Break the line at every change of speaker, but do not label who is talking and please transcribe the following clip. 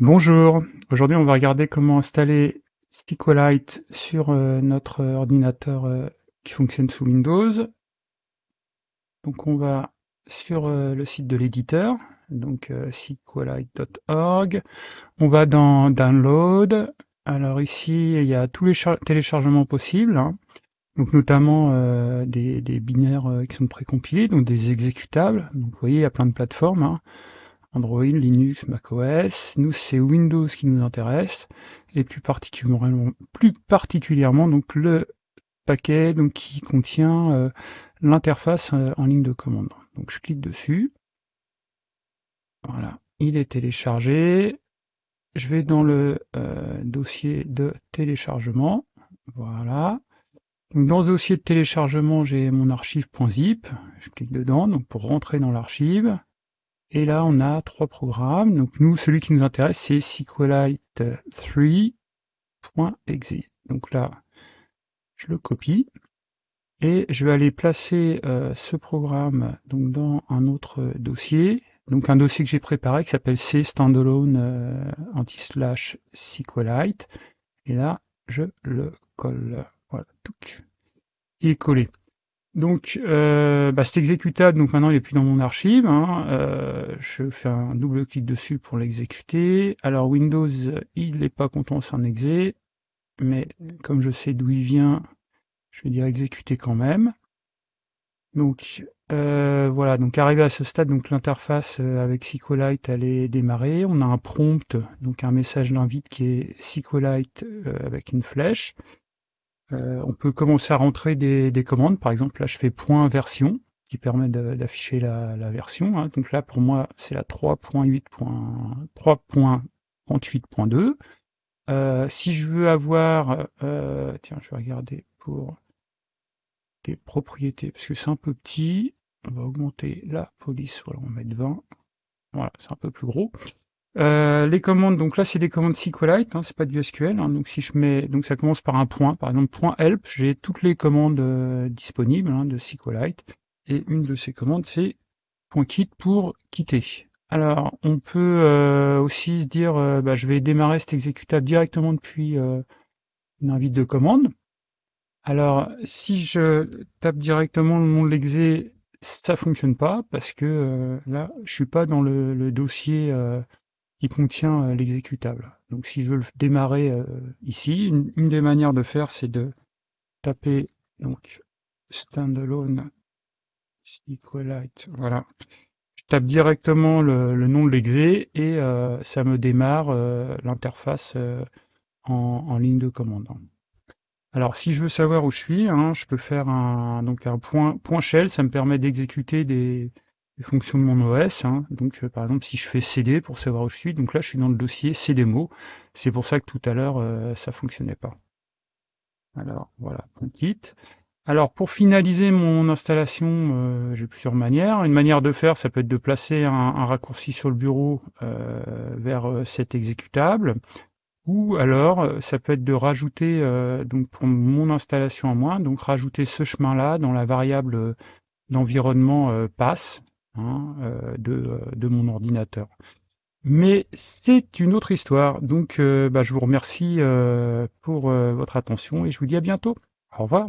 Bonjour, aujourd'hui on va regarder comment installer SQLite sur euh, notre ordinateur euh, qui fonctionne sous Windows. Donc on va sur euh, le site de l'éditeur, donc SQLite.org. On va dans Download. Alors ici il y a tous les téléchargements possibles, hein. donc notamment des, binaires qui sont précompilés, donc des exécutables. Donc vous voyez il y a plein de plateformes. Hein. Android, Linux, macOS. Nous, c'est Windows qui nous intéresse, et plus particulièrement, plus particulièrement donc le paquet qui contient euh, l'interface euh, en ligne de commande. Donc je clique dessus. Voilà, il est téléchargé. Je vais dans le euh, dossier de téléchargement. Voilà. Dans ce dossier de téléchargement, j'ai mon archive.zip. Je clique dedans donc pour rentrer dans l'archive. Et là, on a trois programmes. Donc nous, celui qui nous intéresse, c'est SQLite3.exe. Donc là, je le copie et je vais aller placer euh, ce programme donc dans un autre dossier. Donc un dossier que j'ai préparé qui s'appelle C standalone euh, anti-slash SQLite. Et là, je le colle. Voilà, tout. Il est collé. Donc, euh, bah, cet exécutable, donc maintenant il est plus dans mon archive. Hein, euh, je fais un double clic dessus pour l'exécuter. Alors Windows, il n'est pas content, c'est un exé, mais comme je sais d'où il vient, je vais dire exécuter quand même. Donc euh, voilà, donc arrivé à ce stade, donc l'interface avec SQLite elle est démarrée. On a un prompt, donc un message d'invite qui est SQLite avec une flèche. Euh, on peut commencer à rentrer des, commandes. Par exemple, là, je fais point version qui permet d'afficher la, version. Hein. Donc là, pour moi, c'est la 3.38.2. Euh, si je veux avoir, euh, tiens, je vais regarder pour les propriétés, parce que c'est un peu petit, on va augmenter la police, voilà, on va mettre 20, voilà, c'est un peu plus gros. Euh, les commandes, donc là c'est des commandes SQLite, hein, c'est pas du SQL. Hein, donc si je mets, donc ça commence par un point, par exemple point help, j'ai toutes les commandes euh, disponibles hein, de SQLite. Et une de ces commandes c'est point quitte pour quitter. Alors on peut euh, aussi se dire, bah, je vais démarrer cet exécutable directement depuis une invite de commande. Alors si je tape directement le nom de l'exé, ça fonctionne pas parce que là je suis pas dans le, le dossier qui contient euh, l'exécutable. Donc si je veux le démarrer euh, ici, une, des manières de faire, c'est de taper donc standalone SQLite. Voilà. Je tape directement le, nom de l'exé et euh, ça me démarre l'interface en, ligne de commande. Alors si je veux savoir où je suis, hein, je peux faire un, donc un point, point shell, ça me permet d'exécuter des, les fonctions de mon OS. Hein. Donc, euh, par exemple, si je fais CD pour savoir où je suis, donc là, je suis dans le dossier CDMO. C'est pour ça que tout à l'heure, euh, ça fonctionnait pas. Alors, voilà, kit. Alors, pour finaliser mon installation, euh, j'ai plusieurs manières. Une manière de faire, ça peut être de placer un, raccourci sur le bureau vers cet exécutable. Ou alors, ça peut être de rajouter, donc pour mon installation en moins, donc rajouter ce chemin-là dans la variable d'environnement passe. Hein, euh, euh, de, mon ordinateur. Mais c'est une autre histoire, donc euh, bah, je vous remercie pour votre attention et je vous dis à bientôt. Au revoir.